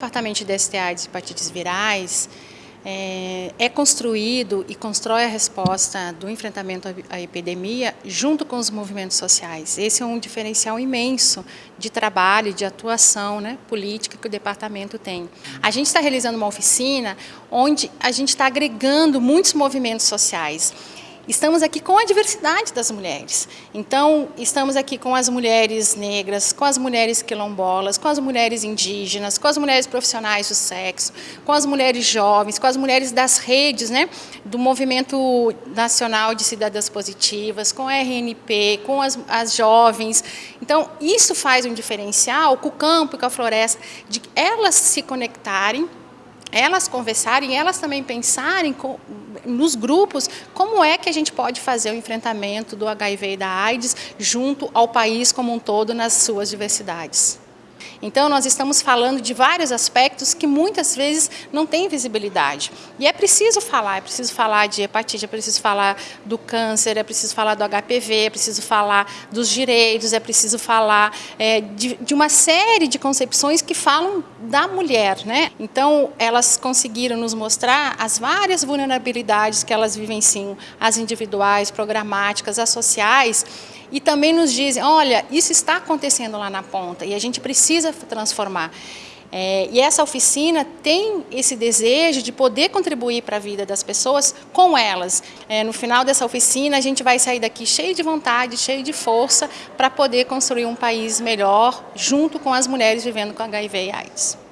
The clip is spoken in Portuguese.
O Departamento de DSTA de hepatites virais é, é, construído e constrói a resposta do enfrentamento à epidemia junto com os movimentos sociais. Esse é um diferencial imenso de trabalho, de atuação né, política que o departamento tem. A gente está realizando uma oficina onde a gente está agregando muitos movimentos sociais. Estamos aqui com a diversidade das mulheres. Então, estamos aqui com as mulheres negras, com as mulheres quilombolas, com as mulheres indígenas, com as mulheres profissionais do sexo, com as mulheres jovens, com as mulheres das redes, né, do Movimento Nacional de Cidadãs Positivas, com a RNP, com as, as jovens. Então, isso faz um diferencial com o campo e com a floresta, de elas se conectarem elas conversarem, elas também pensarem com, nos grupos como é que a gente pode fazer o enfrentamento do HIV e da AIDS junto ao país como um todo nas suas diversidades. Então, nós estamos falando de vários aspectos que muitas vezes não têm visibilidade. E é preciso falar, é preciso falar de hepatite, é preciso falar do câncer, é preciso falar do HPV, é preciso falar dos direitos, é preciso falar é, de, de uma série de concepções que falam da mulher. Né? Então, elas conseguiram nos mostrar as várias vulnerabilidades que elas vivenciam, as individuais, programáticas, as sociais, e também nos dizem, olha, isso está acontecendo lá na ponta e a gente precisa transformar. É, e essa oficina tem esse desejo de poder contribuir para a vida das pessoas com elas. É, no final dessa oficina, a gente vai sair daqui cheio de vontade, cheio de força, para poder construir um país melhor, junto com as mulheres vivendo com HIV e AIDS.